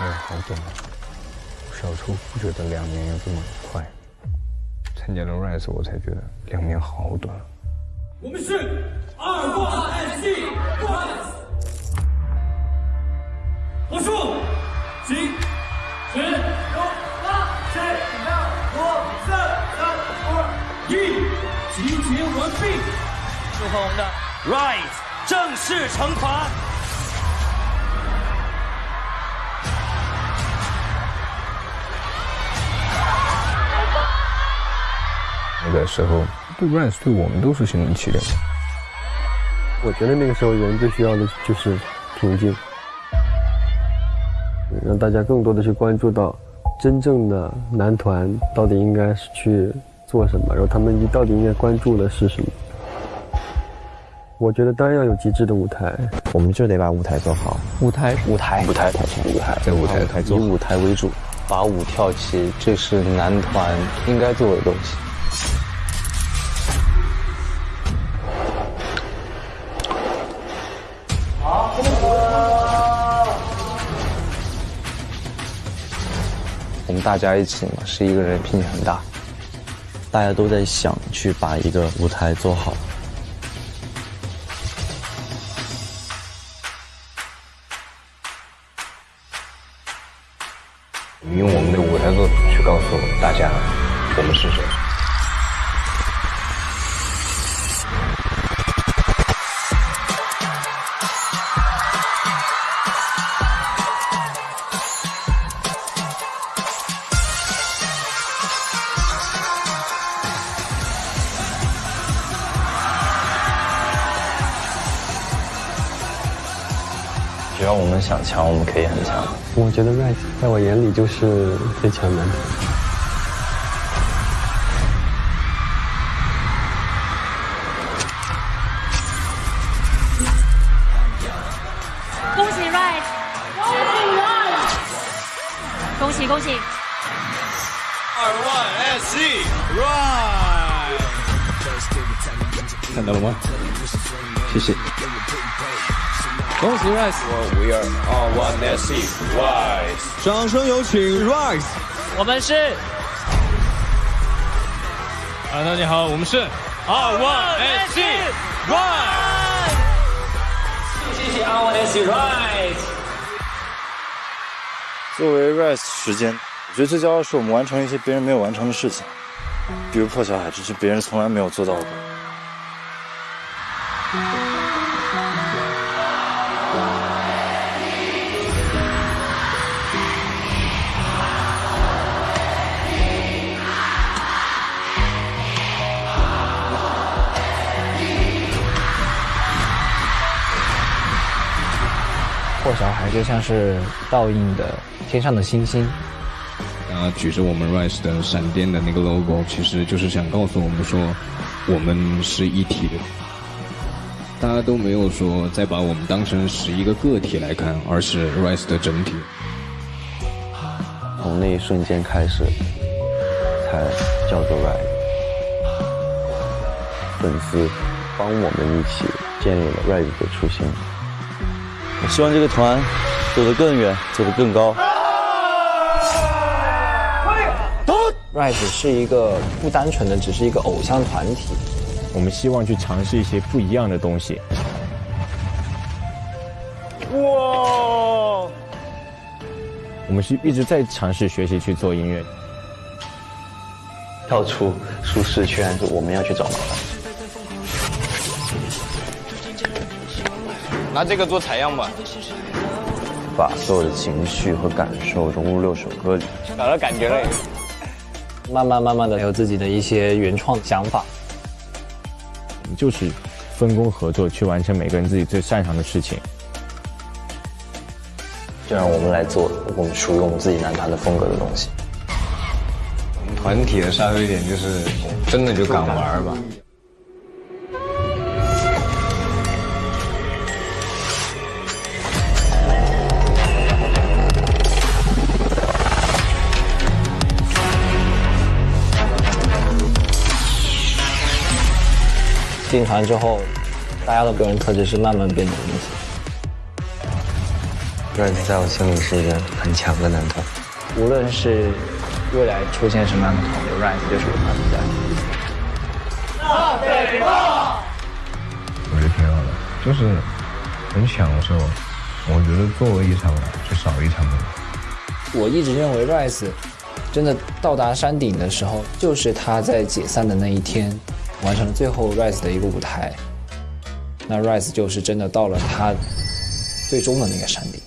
哎，好短啊！小时候不觉得两年有这么快，参加了 Rise 我才觉得两年好短。我们是二万 S C Rise，我数几十九八七六五四三二一，集结完毕。祝贺我们的 Rise 正式成团。那个时候对 Rise 对我们都是心灵起点。我觉得那个时候人最需要的就是平静，让大家更多的去关注到真正的男团到底应该是去做什么，然后他们到底应该关注的是什么。我觉得当然要有极致的舞台，我们就得把舞台做好。舞台舞台舞台舞台在舞台以舞台为主，把舞跳起，这是男团应该做的东西。我们大家一起嘛，是一个人拼很大，大家都在想去把一个舞台做好。用我们的舞台做去告诉大家，我们是谁。只要我们想强，我们可以很强。我觉得 Rise 在我眼里就是最强男团。恭喜 Rise，恭喜 Rise，恭喜恭喜！Rise，看到了吗？谢谢。恭喜 Rise！我 We are 二万 S C Rise，掌声有请 Rise！我们是啊，大家好，我们是二万 S C Rise，谢谢二万 S C Rise。作为 Rise 时间，我觉得最骄傲的是我们完成一些别人没有完成的事情，比如破小海，这是别人从来没有做到过。破小孩就像是倒映的天上的星星，啊，举着我们 Rise 的闪电的那个 logo，其实就是想告诉我们说，我们是一体的。大家都没有说再把我们当成是一个个体来看，而是 Rise 的整体。从那一瞬间开始，才叫做 Rise。粉丝帮我们一起建立了 Rise 的初心。我希望这个团走得更远，走得更高。Rise 是一个不单纯的只是一个偶像团体，我们希望去尝试一些不一样的东西。哇！我们是一直在尝试学习去做音乐，跳出舒适圈，就我们要去找麻烦。拿这个做采样吧，把所有的情绪和感受融入六首歌里，找到感觉了。慢慢慢慢的有自己的一些原创想法。就是分工合作去完成每个人自己最擅长的事情。就让我们来做我们属于我们自己男团的风格的东西。我们团体的杀手一点就是真的就敢玩吧。进团之后，大家的个人特质是慢慢变得明显。Rise 在我心里是一个很强的男团。无论是未来出现什么样的团队，Rise 就是有他们在。大北炮！我觉得挺好的，就是很享受。我觉得作为一场就少一场的。我一直认为 Rise 真的到达山顶的时候，就是他在解散的那一天，完成了最后 Rise 的一个舞台。那 Rise 就是真的到了他最终的那个山顶。